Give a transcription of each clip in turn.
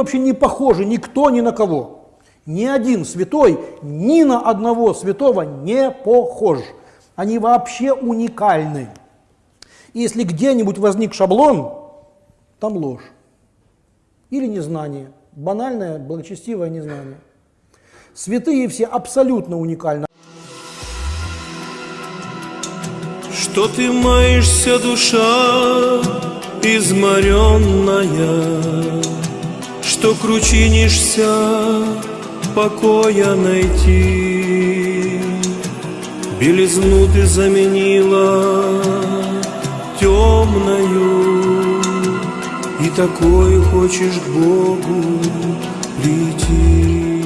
Вообще не похожи никто ни на кого. Ни один святой ни на одного святого не похож. Они вообще уникальны. И если где-нибудь возник шаблон, там ложь. Или незнание. Банальное, благочестивое незнание. Святые все абсолютно уникальны. Что ты маешься, душа изморенная, Что кручинишься, покоя найти. Белизну ты заменила темною, И такой хочешь к Богу прийти.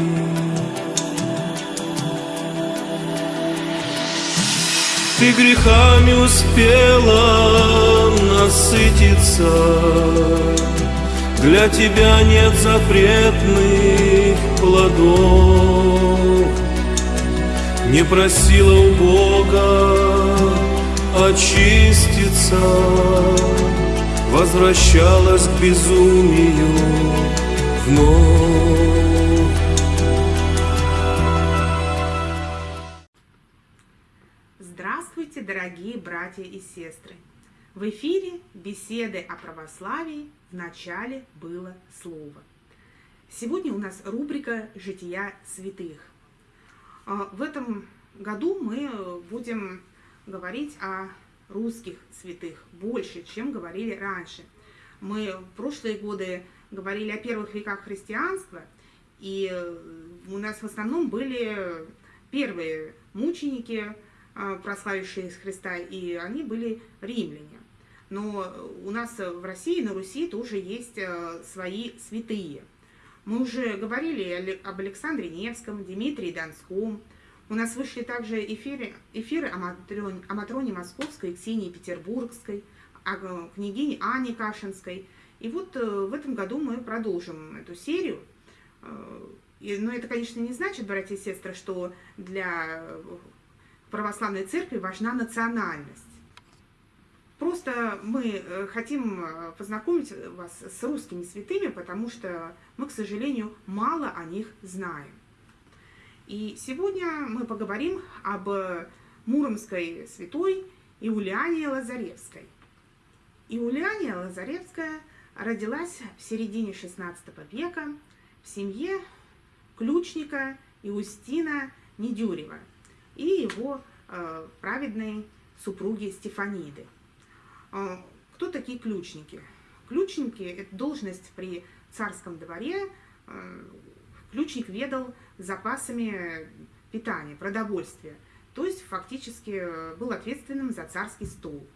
Ты грехами успела насытиться, Для тебя нет запретных плодов. Не просила у Бога очиститься, Возвращалась к безумию вновь. Здравствуйте, дорогие братья и сестры! В эфире беседы о православии в начале было слово. Сегодня у нас рубрика «Жития святых». А, В этом году мы будем говорить о русских святых больше, чем говорили раньше. Мы в прошлые годы говорили о первых веках христианства, и у нас в основном были первые мученики, а, прославившие Христа, и они были римляне. Но у нас в России, на Руси тоже есть а, свои святые. Мы уже говорили об Александре Невском, Дмитрии Донском. У нас вышли также эфиры, эфиры о, Матроне, о Матроне Московской, Ксении Петербургской, о княгине Ане Кашинской. И вот э, в этом году мы продолжим эту серию. Э, но это, конечно, не значит, братья и сестры, что для православной церкви важна национальность. Просто мы э, хотим э, познакомить вас с русскими святыми, потому что мы, к сожалению, мало о них знаем. И сегодня мы поговорим об муромской святой Иулиане Лазаревской. Иулиане Лазаревская родилась в середине XVI века в семье ключника Иустина Недюрева – и его э, праведной супруги Стефаниды. Э, кто такие ключники? Ключники – это должность при царском дворе. Э, ключник ведал запасами питания, продовольствия, то есть фактически был ответственным за царский стол.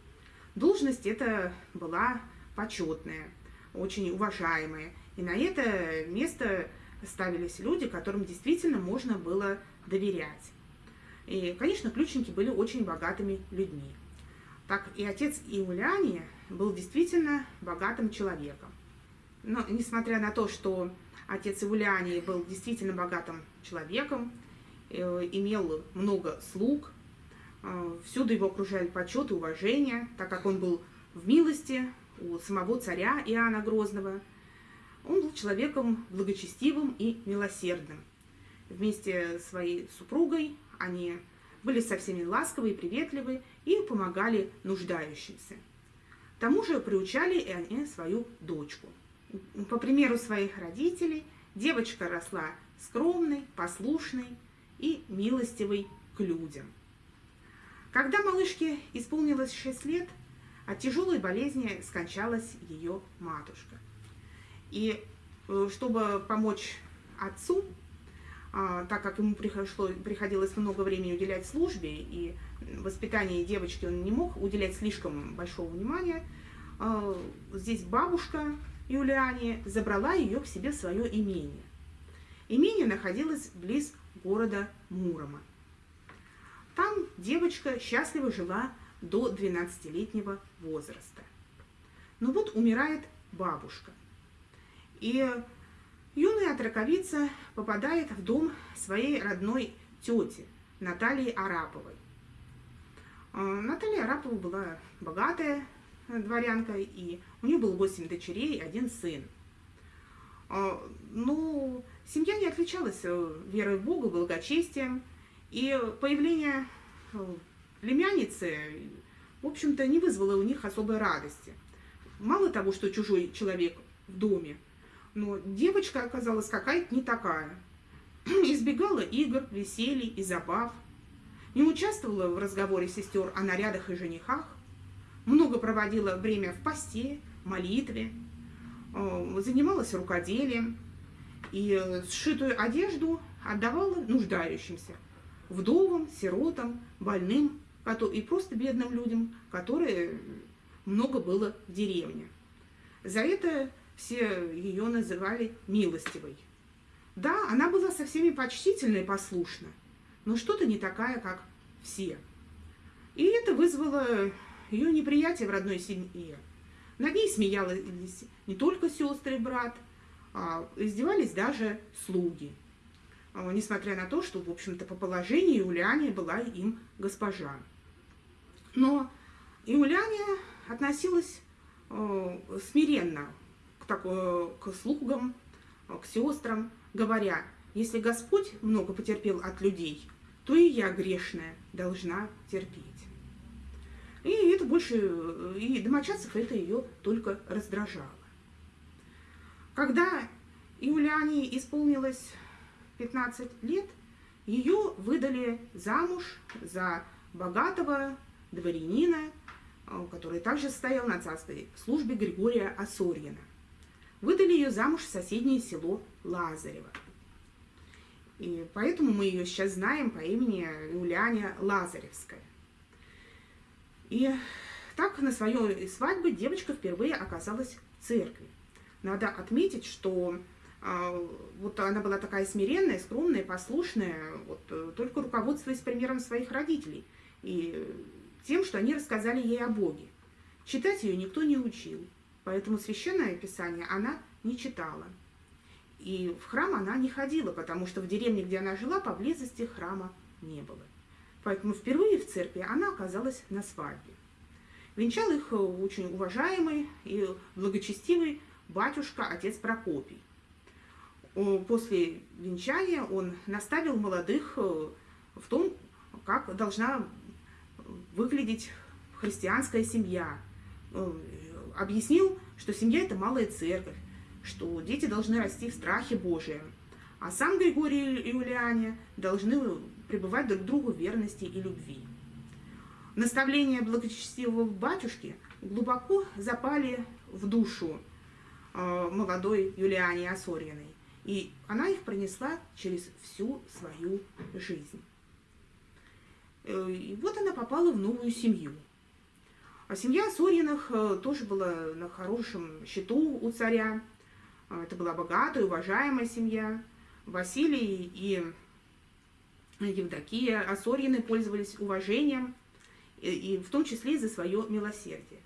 Должность эта была почетная, очень уважаемая, и на это место ставились люди, которым действительно можно было доверять. И, конечно, ключники были очень богатыми людьми. Так и отец Иуляния был действительно богатым человеком. Но, несмотря на то, что отец Иулянии был действительно богатым человеком, э, имел много слуг, э, всюду его окружали почет и уважение, так как он был в милости у самого царя Иоанна Грозного. Он был человеком благочестивым и милосердным. Вместе с своей супругой они были со всеми ласковы и приветливы и помогали нуждающимся. К тому же приучали и они свою дочку. По примеру своих родителей, девочка росла скромной, послушной и милостивой к людям. Когда малышке исполнилось 6 лет, от тяжелой болезни скончалась ее матушка. И э, чтобы помочь отцу, так как ему пришло, приходилось много времени уделять службе, и воспитанию девочки он не мог уделять слишком большого внимания, а, здесь бабушка Юлиане забрала ее к себе в свое имение. Имение находилось близ города Мурома. Там девочка счастливо жила до 12-летнего возраста. Но вот умирает бабушка. И Юная отраковица попадает в дом своей родной тети Натальи Араповой. А, Наталья Арапова была богатая дворянка, и у нее было 8 дочерей и один сын. А, Ну, семья не отличалась э, верой в Бога, благочестием, и появление э, племянницы, в общем-то, не вызвало у них особой радости. Мало того, что чужой человек в доме, но девочка оказалась какая-то не такая. Избегала игр, веселий и забав, не участвовала в разговоре сестер о нарядах и женихах, много проводила время в посте, молитве, э, занималась рукоделием. И сшитую одежду отдавала нуждающимся, вдовам, сиротам, больным и просто бедным людям, которые много было в деревне. За это все ее называли милостивой. Да, она была со всеми почтительна и послушна, но что-то не такая, как все. И это вызвало ее неприятие в родной семье. Над ней смеялись не только сестры и брат, а издевались даже слуги. А, несмотря на то, что, в общем-то, по положению Юлиане была им госпожа. Но Юлиане относилась э, смиренно так, э, к слугам, к сестрам, говоря, если Господь много потерпел от людей, то и я грешная должна терпеть. И это больше, и домочадцев это ее только раздражало. Когда Юлиане исполнилось 15 лет, ее выдали замуж за богатого дворянина, который также стоял на царской службе Григория Осорьина. Выдали ее замуж в соседнее село Лазарево. И поэтому мы ее сейчас знаем по имени Юлиане Лазаревская. И так на своей свадьбе девочка впервые оказалась в церкви. Надо отметить, что а, вот она была такая смиренная, скромная, послушная, вот, э, только руководствуясь примером своих родителей и тем, что они рассказали ей о Боге. Читать ее никто не учил, поэтому священное писание она не читала. И в храм она не ходила, потому что в деревне, где она жила, поблизости храма не было. Поэтому впервые в церкви она оказалась на свадьбе. Венчал их э, очень уважаемый и благочестивый батюшка, отец Прокопий. После венчания он наставил молодых э, в том, как должна выглядеть христианская семья. Объяснил, что семья – это малая церковь, что дети должны расти в страхе Божием, а сам Григорий и Юлиане должны пребывать друг другу в верности и любви. Наставления благочестивого батюшки глубоко запали в душу э, молодой Юлиане Осорьиной, и она их пронесла через всю свою жизнь. Э, и вот она попала в новую семью. А семья Сорьиных э, тоже была на хорошем счету у царя. Это была богатая, уважаемая семья. Василий и Евдокия Осорьины пользовались уважением, и, и в том числе и за свое милосердие.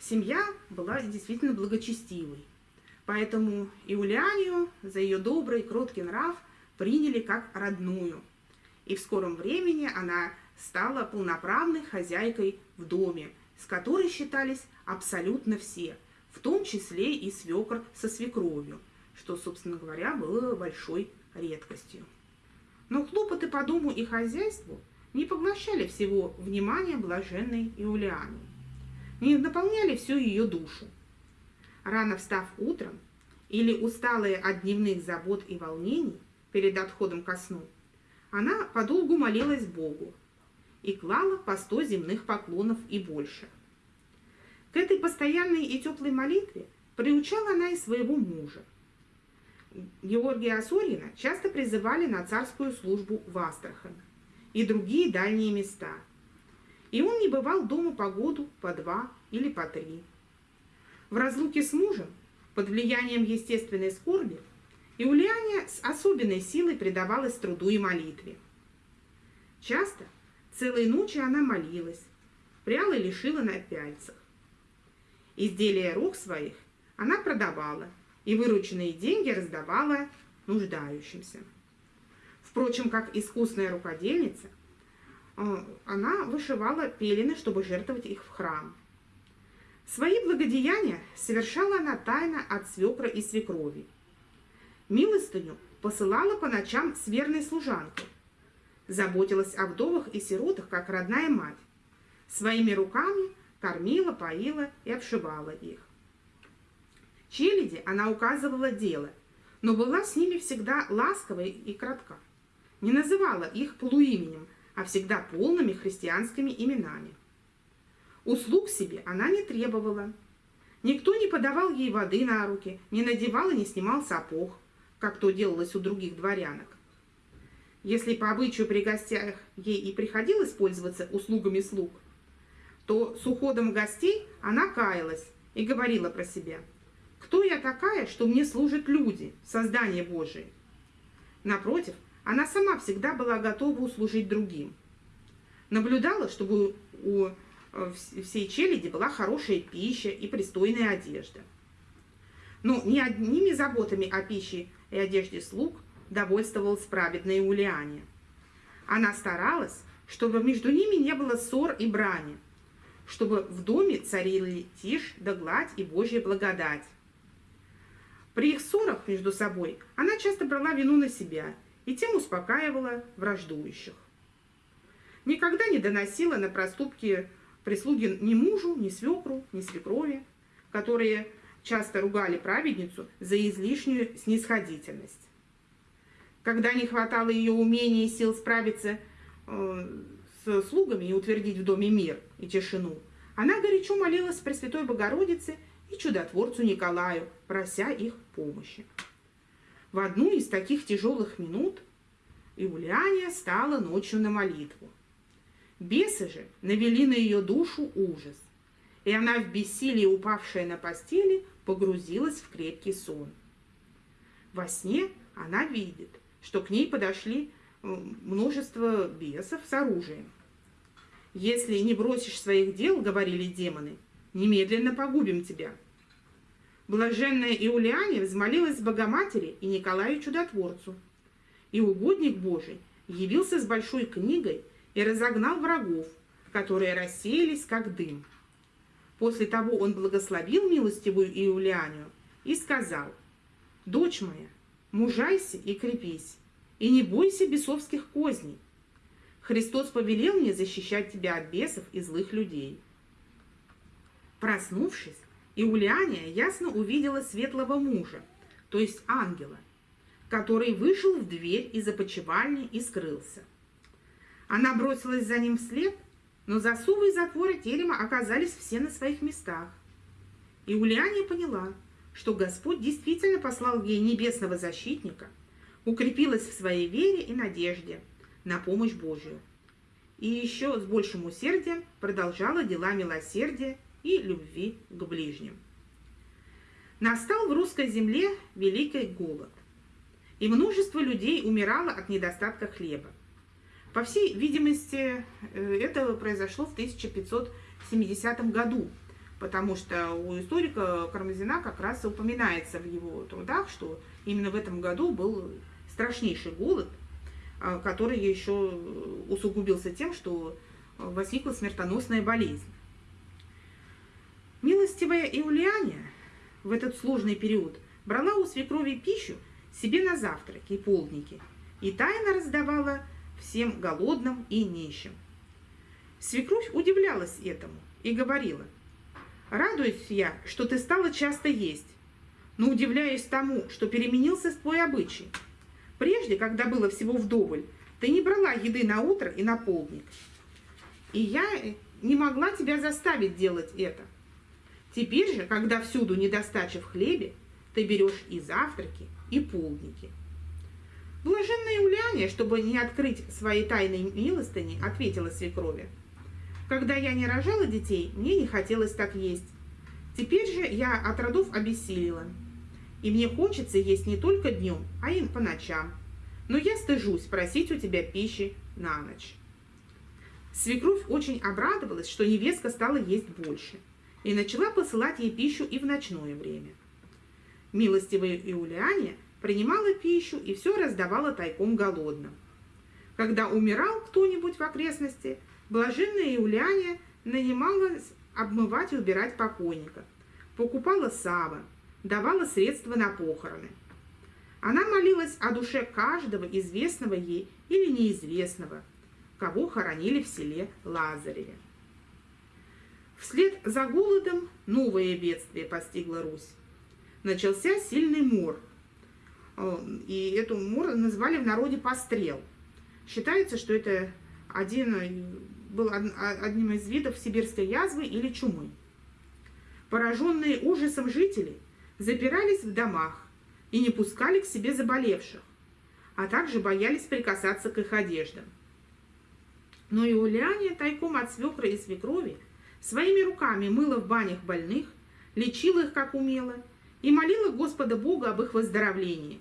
Семья была действительно благочестивой, поэтому Иулианию за ее добрый, кроткий нрав приняли как родную, и в скором времени она стала полноправной хозяйкой в доме, с которой считались абсолютно все, в том числе и свекр со свекровью, что, собственно говоря, было большой редкостью. Но хлопоты по дому и хозяйству не поглощали всего внимания блаженной Иулианы, не наполняли всю ее душу. Рано встав утром или усталая от дневных забот и волнений перед отходом ко сну, она подолгу молилась Богу и клала по сто земных поклонов и больше. К этой постоянной и теплой молитве приучала она и своего мужа – Георгия Осорина часто призывали на царскую службу в Астрахань и другие дальние места. И он не бывал дома по году, по два или по три. В разлуке с мужем, под влиянием естественной скорби, Иулиане с особенной силой предавалась труду и молитве. Часто целые ночи она молилась, пряла и лишила на пяльцах. Изделия рук своих она продавала – и вырученные деньги раздавала нуждающимся. Впрочем, как искусная рукодельница, э, она вышивала пелены, чтобы жертвовать их в храм. Свои благодеяния совершала она тайно от свекра и свекрови, Милостыню посылала по ночам с верной служанкой. Заботилась о вдовах и сиротах, как родная мать. Своими руками кормила, поила и обшивала их. Челяди она указывала дело, но была с ними всегда ласковой и кратка. Не называла их полуименем, а всегда полными христианскими именами. Услуг себе она не требовала. Никто не подавал ей воды на руки, не надевал и не снимал сапог, как то делалось у других дворянок. Если по обычаю при гостях ей и приходилось пользоваться услугами слуг, то с уходом гостей она каялась и говорила про себя – кто я такая, что мне служат люди, создание Божие? Напротив, она сама всегда была готова услужить другим. Наблюдала, чтобы у э, всей челяди была хорошая пища и пристойная одежда. Но ни одними заботами о пище и одежде слуг довольствовалась праведная Улиане. Она старалась, чтобы между ними не было ссор и брани, чтобы в доме царили тишь да гладь и Божья благодать. При их ссорах между собой она часто брала вину на себя и тем успокаивала враждующих. Никогда не доносила на проступки прислуги ни мужу, ни свекру, ни свекрови, которые часто ругали праведницу за излишнюю снисходительность. Когда не хватало ее умения и сил справиться э, с слугами и утвердить в доме мир и тишину, она горячо молилась Пресвятой Богородице и чудотворцу Николаю, прося их помощи. В одну из таких тяжелых минут Иулиания стала ночью на молитву. Бесы же навели на ее душу ужас, и она в бессилии, упавшая на постели, погрузилась в крепкий сон. Во сне она видит, что к ней подошли множество бесов с оружием. «Если не бросишь своих дел, — говорили демоны, — немедленно погубим тебя». Блаженная Иулиане взмолилась Богоматери и Николаю Чудотворцу. И угодник Божий явился с большой книгой и разогнал врагов, которые рассеялись, как дым. После того он благословил милостивую Иулианию и сказал, «Дочь моя, мужайся и крепись, и не бойся бесовских козней. Христос повелел мне защищать тебя от бесов и злых людей». Проснувшись, Иулиания ясно увидела светлого мужа, то есть ангела, который вышел в дверь из опочивальни и скрылся. Она бросилась за ним вслед, но засувы и затворы терема оказались все на своих местах. Иулиания поняла, что Господь действительно послал ей небесного защитника, укрепилась в своей вере и надежде на помощь Божию. И еще с большим усердием продолжала дела милосердия и любви к ближним. Настал в русской земле великий голод, и множество людей умирало от недостатка хлеба. По всей видимости, э, это произошло в 1570 году, потому что у историка Кармазина как раз упоминается в его трудах, что именно в этом году был страшнейший голод, э, который еще усугубился тем, что возникла смертоносная болезнь. Милостивая Иулиане в этот сложный период брала у свекрови пищу себе на завтраки и полдники и тайно раздавала всем голодным и нищим. Свекровь удивлялась этому и говорила, «Радуюсь я, что ты стала часто есть, но удивляюсь тому, что переменился твой обычай. Прежде, когда было всего вдоволь, ты не брала еды на утро и на полдник. И я не могла тебя заставить делать это. Теперь же, когда всюду недостача в хлебе, ты берешь и завтраки, и полдники. Блаженная Уляния, чтобы не открыть своей тайной милостыни, ответила свекрови. Когда я не рожала детей, мне не хотелось так есть. Теперь же я от родов обессилила. И мне хочется есть не только днем, а и по ночам. Но я стыжусь просить у тебя пищи на ночь. Свекровь очень обрадовалась, что невестка стала есть больше и начала посылать ей пищу и в ночное время. Милостивая Иулиане принимала пищу и все раздавала тайком голодным. Когда умирал кто-нибудь в окрестности, блаженная Иулиане нанималась обмывать и убирать покойника, покупала сава, давала средства на похороны. Она молилась о душе каждого известного ей или неизвестного, кого хоронили в селе Лазареве. Вслед за голодом новое бедствие постигло Русь. Начался сильный мор. Э, и эту мор назвали в народе пострел. Считается, что это один, э, был одним из видов сибирской язвы или чумы. Пораженные ужасом жители запирались в домах и не пускали к себе заболевших, а также боялись прикасаться к их одеждам. Но Иулиане тайком от свекра и свекрови своими руками мыла в банях больных, лечила их как умела и молила Господа Бога об их выздоровлении.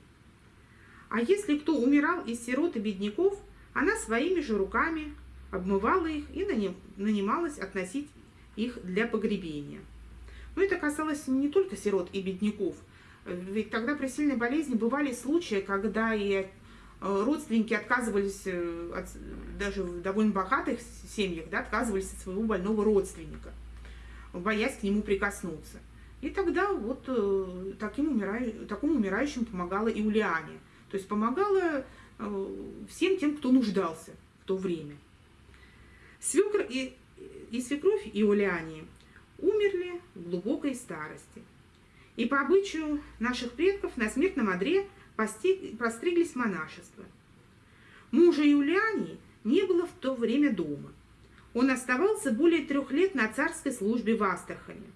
А если кто умирал из сирот и бедняков, она своими же руками обмывала их и нанималась относить их для погребения. Но это касалось не только сирот и бедняков, ведь тогда при сильной болезни бывали случаи, когда и э, родственники отказывались, э, от, даже в довольно богатых семьях, да, отказывались от своего больного родственника, боясь к нему прикоснуться. И тогда вот э, таким умираю, такому умирающим помогала Иулиане. То есть помогала всем тем, кто нуждался в то время. Свекр и, и свекровь Иулиане умерли в глубокой старости. И по обычаю наших предков на смертном одре постриглись монашество. Мужа Юлиании не было в то время дома. Он оставался более трех лет на царской службе в Астрахане.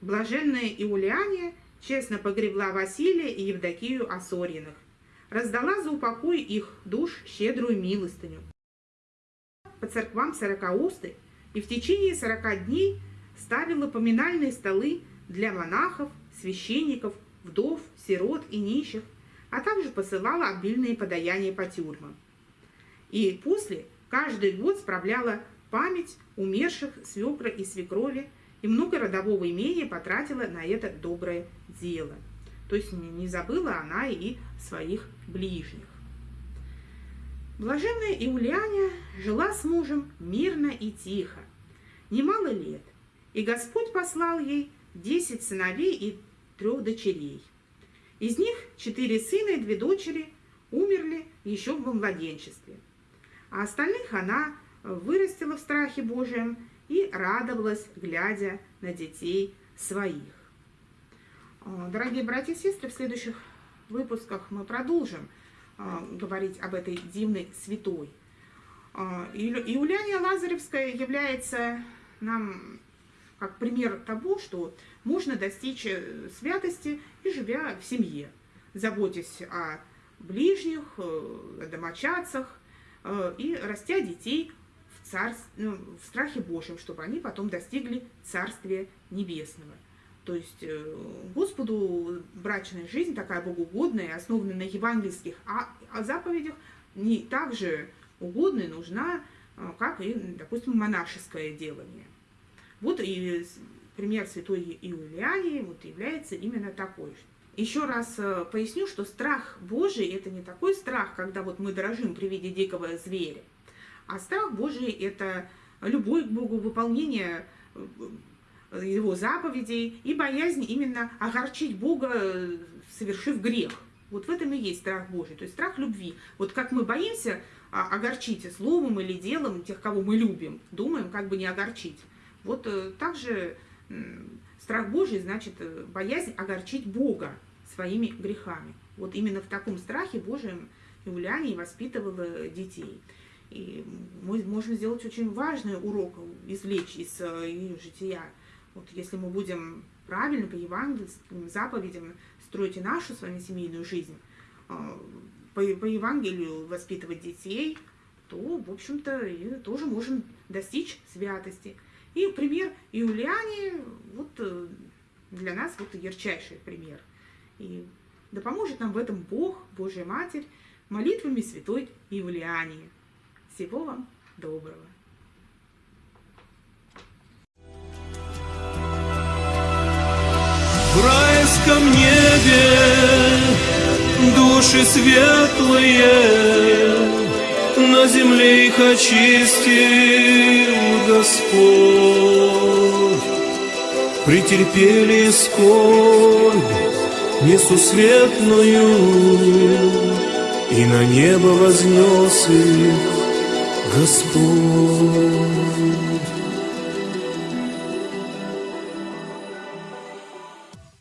Блаженная Иулиания честно погребла Василия и Евдокию Осорьиных, раздала за упокой их душ щедрую милостыню. По церквам сорокаусты и в течение сорока дней ставила поминальные столы для монахов, священников, вдов, сирот и нищих, а также посылала обильные подаяния по тюрьмам. И после каждый год справляла память умерших свекра и свекрови, и много родового имения потратила на это доброе дело. То есть не забыла она и своих ближних. Блаженная Иулианя жила с мужем мирно и тихо, немало лет, и Господь послал ей десять сыновей и трех дочерей. Из них четыре сына и две дочери умерли еще в младенчестве. А остальных она вырастила в страхе Божьем и радовалась, глядя на детей своих. Дорогие братья и сестры, в следующих выпусках мы продолжим говорить об этой дивной святой. А, Иуляния Лазаревская является нам как пример того, что можно достичь э, святости и живя в семье, заботясь о ближних, э, о домочадцах э, и растя детей в, царств, ну, в страхе Божьем, чтобы они потом достигли Царствия Небесного. То есть Господу брачная жизнь, такая богоугодная, основанная на евангельских а, а заповедях, не так же угодна и нужна, как и, допустим, монашеское делание. Вот и пример святой Иулиании вот является именно такой. Еще раз э, поясню, что страх Божий – это не такой страх, когда вот мы дрожим при виде дикого зверя, а страх Божий – это любое к Богу выполнение э, его заповедей и боязнь именно огорчить Бога, совершив грех. Вот в этом и есть страх Божий, то есть страх любви. Вот как мы боимся а, огорчить словом или делом тех, кого мы любим, думаем, как бы не огорчить. Вот э, также страх Божий значит э, боязнь огорчить Бога своими грехами. Вот именно в таком страхе Божьем Иуляне воспитывала детей. И мы можем сделать очень важный урок, извлечь из э, ее жития. Вот если мы будем правильно по евангельским заповедям строить и нашу с вами семейную жизнь, по, по Евангелию воспитывать детей, то, в общем-то, тоже можем достичь святости. И пример Иулиане, вот э, для нас вот ярчайший пример. И да поможет нам в этом Бог, Божья Матерь, молитвами святой Иулиании. Всего вам доброго! В райском небе души светлые на земле их очистил Господь. Претерпели скорбь несусветную, И на небо вознес их Господь.